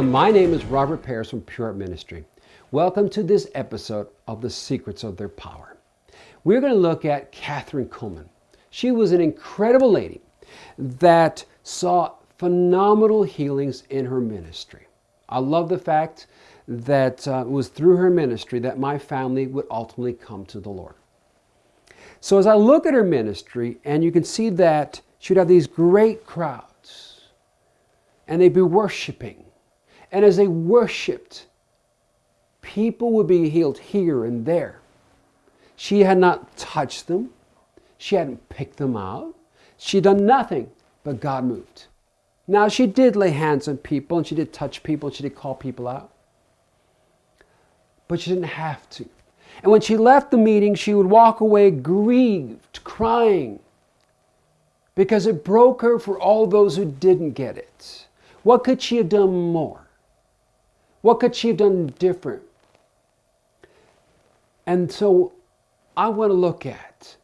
Welcome. My name is Robert Paris from Pure Ministry. Welcome to this episode of The Secrets of Their Power. We're going to look at Kathryn Kuhlman. She was an incredible lady that saw phenomenal healings in her ministry. I love the fact that uh, it was through her ministry that my family would ultimately come to the Lord. So as I look at her ministry, and you can see that she would have these great crowds, and they'd be worshiping. And as they worshiped, people would be healed here and there. She had not touched them. She hadn't picked them out. She'd done nothing, but God moved. Now, she did lay hands on people and she did touch people and she did call people out. But she didn't have to. And when she left the meeting, she would walk away grieved, crying, because it broke her for all those who didn't get it. What could she have done more? What could she have done different? And so I want to look at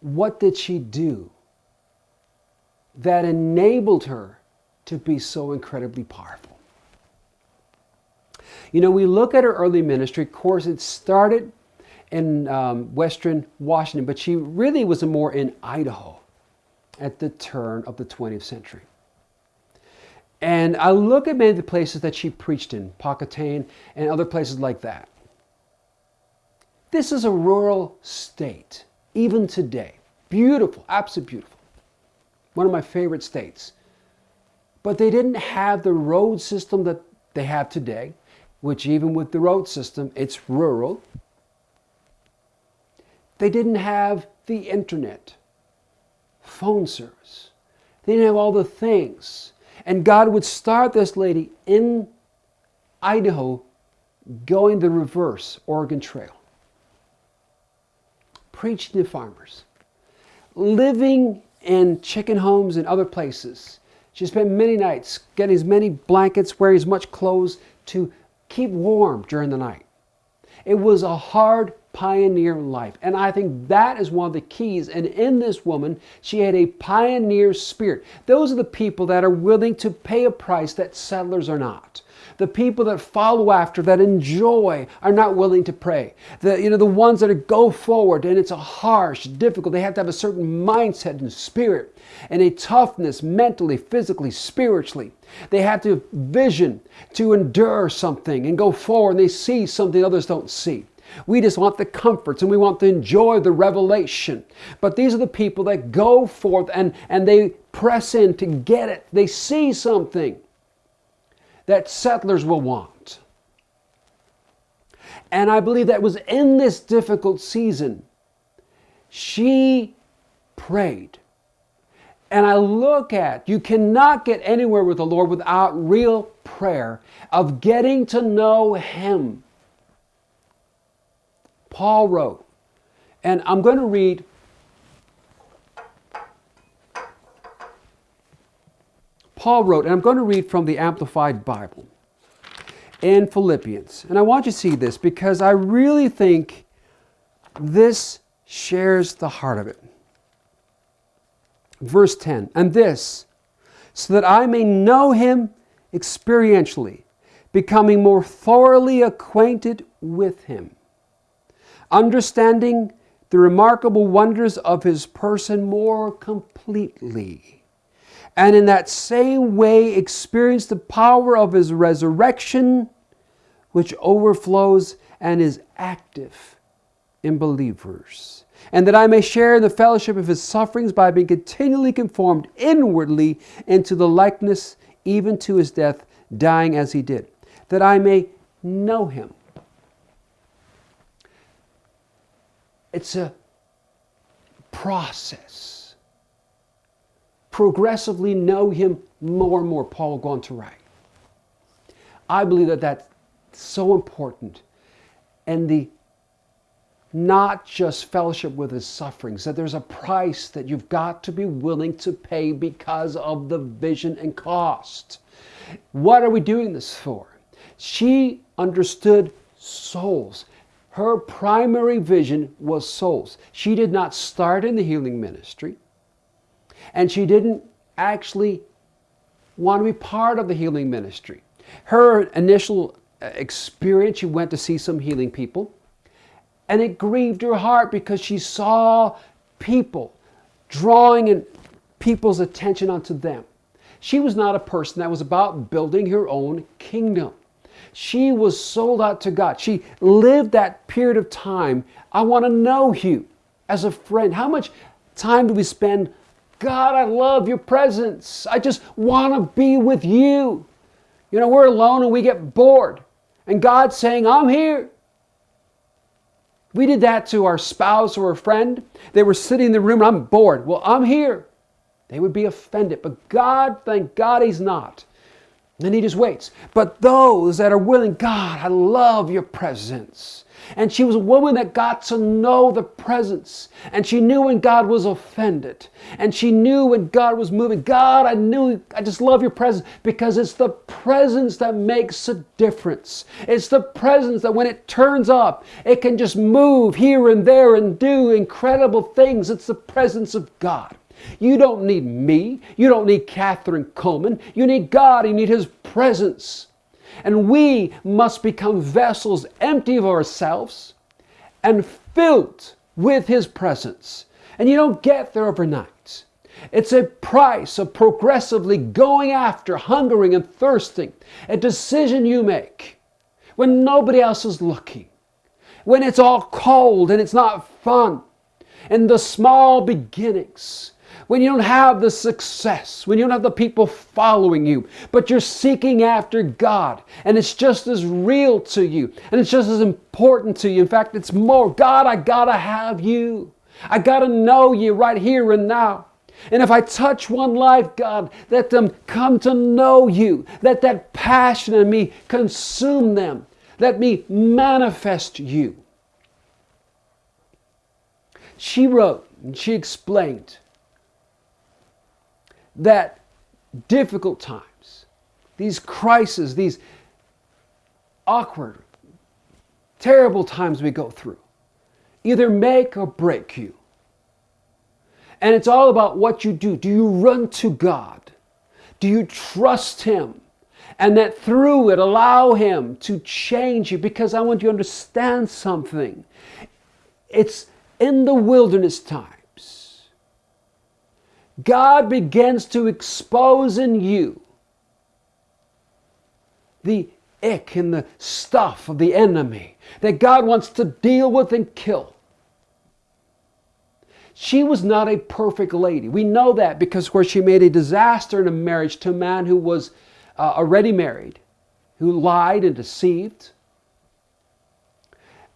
what did she do that enabled her to be so incredibly powerful. You know, we look at her early ministry. Of course, it started in um, Western Washington, but she really was more in Idaho at the turn of the 20th century. And I look at many of the places that she preached in, Pocatello and other places like that. This is a rural state, even today. Beautiful, absolutely beautiful. One of my favorite states. But they didn't have the road system that they have today, which even with the road system, it's rural. They didn't have the internet, phone service. They didn't have all the things. And God would start this lady in Idaho going the reverse Oregon Trail, preaching to farmers, living in chicken homes and other places. She spent many nights getting as many blankets, wearing as much clothes to keep warm during the night. It was a hard pioneer life. And I think that is one of the keys. And in this woman, she had a pioneer spirit. Those are the people that are willing to pay a price that settlers are not. The people that follow after, that enjoy, are not willing to pray. The, you know, the ones that go forward and it's a harsh, difficult, they have to have a certain mindset and spirit and a toughness mentally, physically, spiritually. They have to vision to endure something and go forward and they see something others don't see. We just want the comforts and we want to enjoy the revelation. But these are the people that go forth and, and they press in to get it. They see something that settlers will want. And I believe that was in this difficult season. She prayed. And I look at, you cannot get anywhere with the Lord without real prayer of getting to know Him. Paul wrote, and I'm going to read Paul wrote, and I'm going to read from the Amplified Bible in Philippians. And I want you to see this because I really think this shares the heart of it. Verse 10 And this, so that I may know him experientially, becoming more thoroughly acquainted with him understanding the remarkable wonders of his person more completely. And in that same way, experience the power of his resurrection, which overflows and is active in believers. And that I may share in the fellowship of his sufferings by being continually conformed inwardly into the likeness, even to his death, dying as he did. That I may know him It's a process. Progressively know Him more and more, Paul will go on to write. I believe that that's so important. And the not just fellowship with his sufferings, that there's a price that you've got to be willing to pay because of the vision and cost. What are we doing this for? She understood souls. Her primary vision was souls. She did not start in the healing ministry, and she didn't actually want to be part of the healing ministry. Her initial uh, experience, she went to see some healing people, and it grieved her heart because she saw people drawing in people's attention onto them. She was not a person that was about building her own kingdom. She was sold out to God. She lived that period of time. I want to know you as a friend. How much time do we spend? God, I love your presence. I just want to be with you. You know, we're alone and we get bored. And God's saying, I'm here. We did that to our spouse or a friend. They were sitting in the room, and I'm bored. Well, I'm here. They would be offended. But God, thank God He's not. And He just waits. But those that are willing, God, I love your presence. And she was a woman that got to know the presence. And she knew when God was offended. And she knew when God was moving. God, I knew, I just love your presence because it's the presence that makes a difference. It's the presence that when it turns up, it can just move here and there and do incredible things. It's the presence of God. You don't need me. You don't need Kathryn Kuhlman. You need God. You need His presence. And we must become vessels empty of ourselves and filled with His presence. And you don't get there overnight. It's a price of progressively going after, hungering, and thirsting. A decision you make when nobody else is looking, when it's all cold and it's not fun, in the small beginnings, when you don't have the success, when you don't have the people following you, but you're seeking after God and it's just as real to you and it's just as important to you. In fact, it's more God, I gotta have you. I gotta know you right here and now. And if I touch one life, God, let them come to know you. Let that passion in me consume them. Let me manifest you. She wrote and she explained that difficult times, these crises, these awkward, terrible times we go through, either make or break you. And it's all about what you do. Do you run to God? Do you trust Him? And that through it, allow Him to change you because I want you to understand something. It's in the wilderness time God begins to expose in you the ick and the stuff of the enemy that God wants to deal with and kill. She was not a perfect lady. We know that because where she made a disaster in a marriage to a man who was uh, already married, who lied and deceived.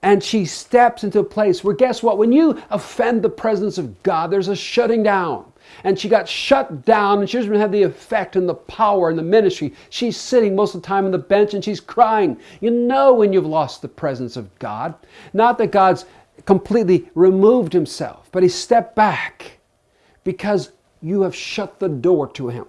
And she steps into a place where, guess what? When you offend the presence of God, there's a shutting down and she got shut down and she doesn't have the effect and the power and the ministry. She's sitting most of the time on the bench and she's crying. You know when you've lost the presence of God. Not that God's completely removed himself, but he stepped back because you have shut the door to him.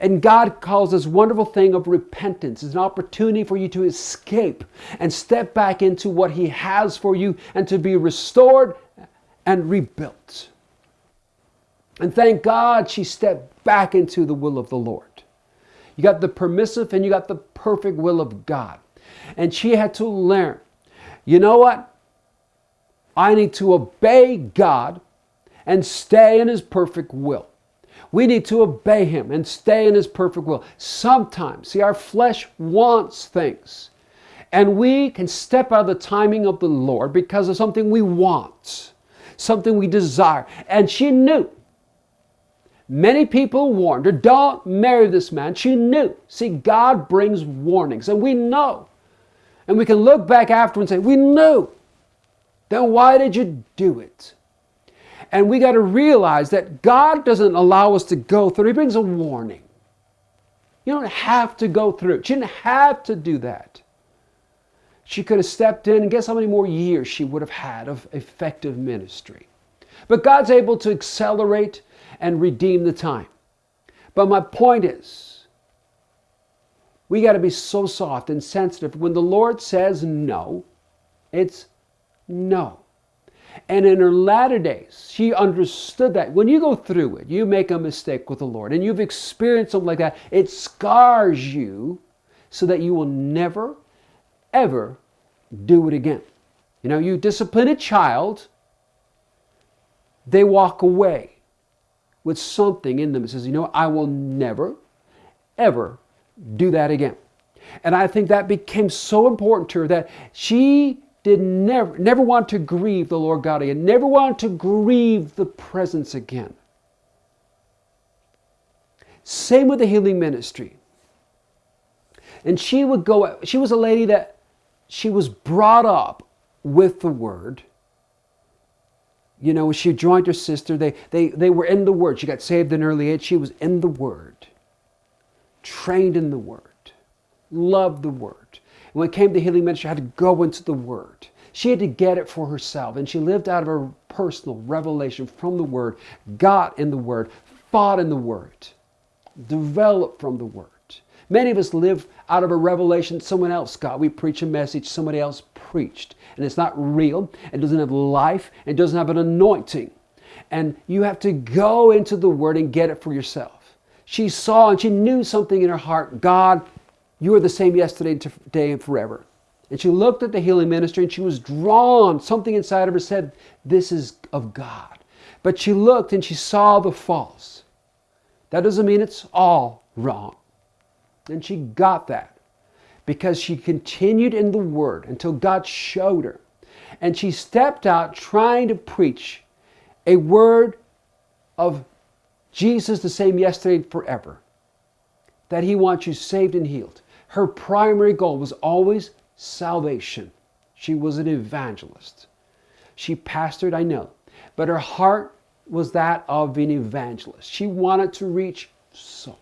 And God calls this wonderful thing of repentance. It's an opportunity for you to escape and step back into what He has for you and to be restored and rebuilt. And thank God she stepped back into the will of the Lord. You got the permissive and you got the perfect will of God. And she had to learn, you know what? I need to obey God and stay in His perfect will. We need to obey Him and stay in His perfect will. Sometimes, see, our flesh wants things. And we can step out of the timing of the Lord because of something we want, something we desire. And she knew Many people warned her, don't marry this man. She knew. See, God brings warnings, and we know. And we can look back after and say, we knew. Then why did you do it? And we got to realize that God doesn't allow us to go through, He brings a warning. You don't have to go through. She didn't have to do that. She could have stepped in, and guess how many more years she would have had of effective ministry. But God's able to accelerate and redeem the time. But my point is, we got to be so soft and sensitive. When the Lord says no, it's no. And in her latter days, she understood that. When you go through it, you make a mistake with the Lord and you've experienced something like that, it scars you so that you will never, ever do it again. You know, you discipline a child, they walk away with something in them that says, you know, I will never, ever do that again. And I think that became so important to her that she did never, never want to grieve the Lord God again, never want to grieve the presence again. Same with the healing ministry. And she would go, she was a lady that she was brought up with the word. You know, when she joined her sister. They, they, they were in the word. She got saved in early age. She was in the word, trained in the word, loved the word. And when it came to healing ministry, had to go into the word. She had to get it for herself. And she lived out of her personal revelation from the word, got in the word, fought in the word, developed from the word. Many of us live out of a revelation someone else got. We preach a message somebody else preached, and it's not real, it doesn't have life, it doesn't have an anointing. And you have to go into the Word and get it for yourself. She saw and she knew something in her heart God, you are the same yesterday, today, and forever. And she looked at the healing ministry and she was drawn. Something inside of her said, This is of God. But she looked and she saw the false. That doesn't mean it's all wrong. And she got that because she continued in the Word until God showed her. And she stepped out trying to preach a word of Jesus the same yesterday and forever. That He wants you saved and healed. Her primary goal was always salvation. She was an evangelist. She pastored, I know, but her heart was that of an evangelist. She wanted to reach souls.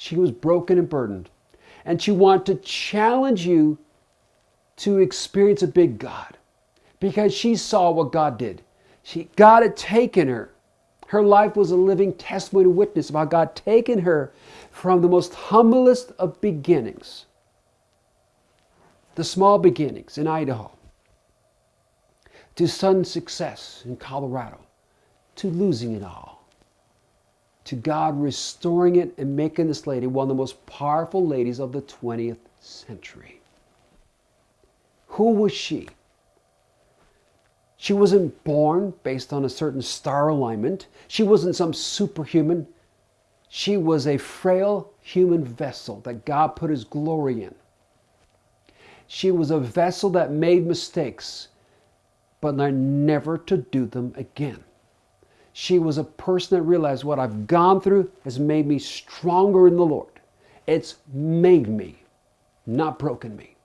She was broken and burdened. And she wanted to challenge you to experience a big God because she saw what God did. She, God had taken her. Her life was a living testimony and witness about God taking her from the most humblest of beginnings, the small beginnings in Idaho, to sudden success in Colorado, to losing it all to God restoring it and making this lady one of the most powerful ladies of the 20th century. Who was she? She wasn't born based on a certain star alignment. She wasn't some superhuman. She was a frail human vessel that God put His glory in. She was a vessel that made mistakes, but learned never to do them again. She was a person that realized what I've gone through has made me stronger in the Lord. It's made me, not broken me.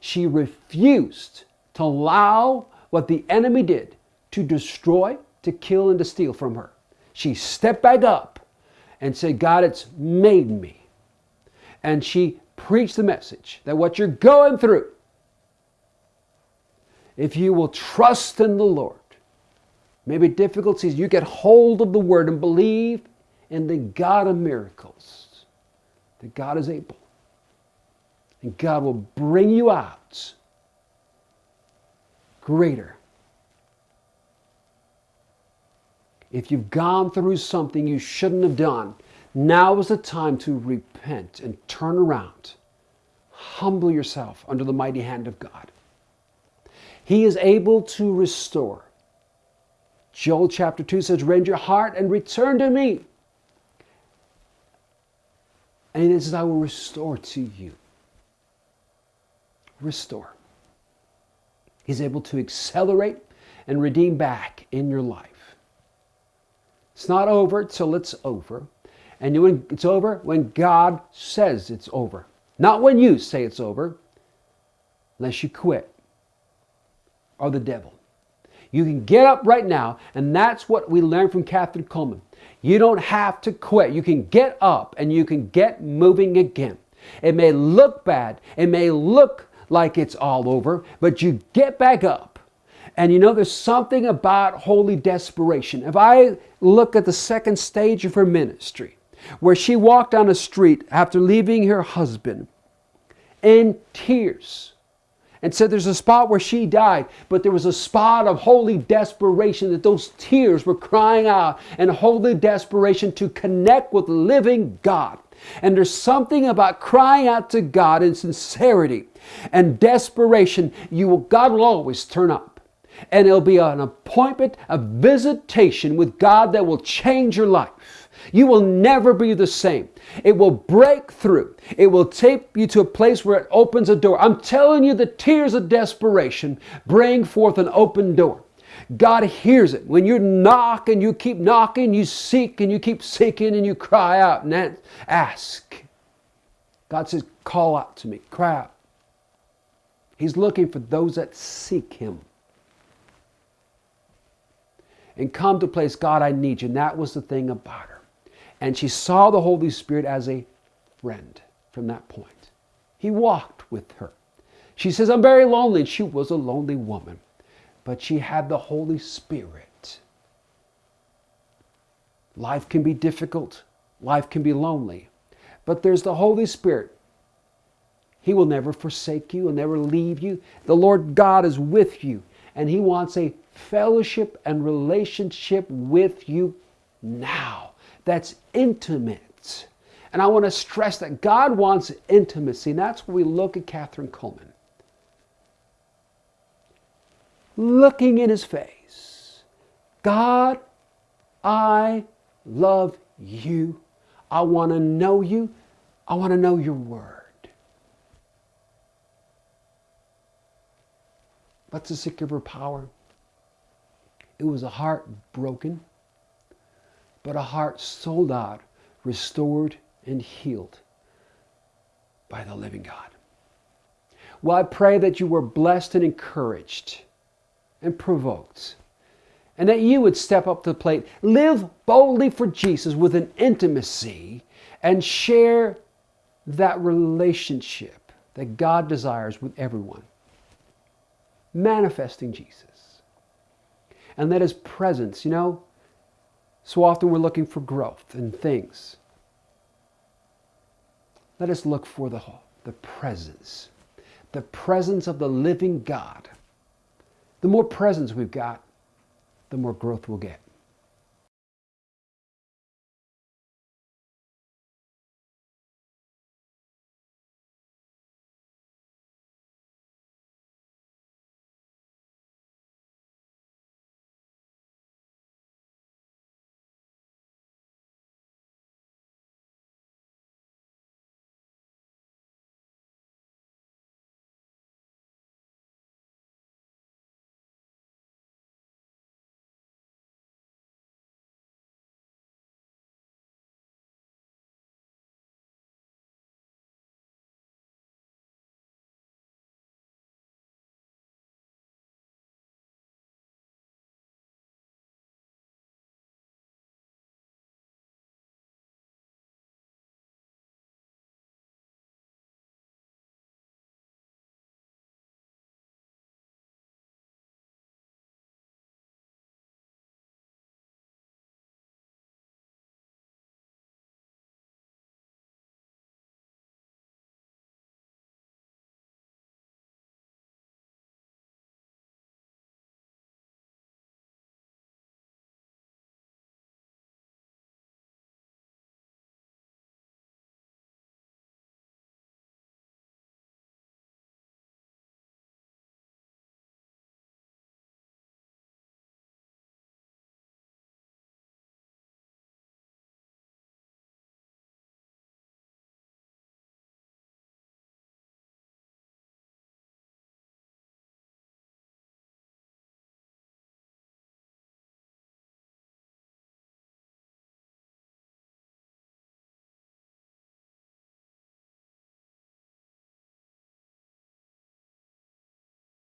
She refused to allow what the enemy did to destroy, to kill, and to steal from her. She stepped back up and said, God, it's made me. And she preached the message that what you're going through, if you will trust in the Lord, maybe difficulties, you get hold of the word and believe in the God of miracles, that God is able. And God will bring you out greater. If you've gone through something you shouldn't have done, now is the time to repent and turn around. Humble yourself under the mighty hand of God. He is able to restore Joel chapter 2 says, Rend your heart and return to me. And it says, I will restore to you. Restore. He's able to accelerate and redeem back in your life. It's not over till it's over. And when it's over, when God says it's over. Not when you say it's over, unless you quit or the devil. You can get up right now, and that's what we learned from Kathryn Kuhlman. You don't have to quit. You can get up and you can get moving again. It may look bad, it may look like it's all over, but you get back up. And you know, there's something about holy desperation. If I look at the second stage of her ministry, where she walked down the street after leaving her husband in tears, and said there's a spot where she died, but there was a spot of holy desperation that those tears were crying out and holy desperation to connect with living God. And there's something about crying out to God in sincerity and desperation. You will, God will always turn up. And it'll be an appointment, a visitation with God that will change your life. You will never be the same. It will break through. It will take you to a place where it opens a door. I'm telling you, the tears of desperation bring forth an open door. God hears it. When you knock and you keep knocking, you seek and you keep seeking and you cry out and ask. God says, Call out to me, cry out. He's looking for those that seek Him. And come to place, God, I need you. And that was the thing about her. And she saw the Holy Spirit as a friend from that point. He walked with her. She says, I'm very lonely. And she was a lonely woman but she had the Holy Spirit. Life can be difficult, life can be lonely, but there's the Holy Spirit. He will never forsake you, will never leave you. The Lord God is with you, and He wants a fellowship and relationship with you now. That's intimate. And I want to stress that God wants intimacy, and that's where we look at Kathryn Kuhlman. looking in his face. God, I love you. I want to know you. I want to know your word. What's the her power? It was a heart broken, but a heart sold out, restored, and healed by the living God. Well, I pray that you were blessed and encouraged and provoked. And that you would step up to the plate, live boldly for Jesus with an intimacy, and share that relationship that God desires with everyone. Manifesting Jesus. And that His presence, you know, so often we're looking for growth in things. Let us look for the, the presence, the presence of the living God the more presence we've got, the more growth we'll get.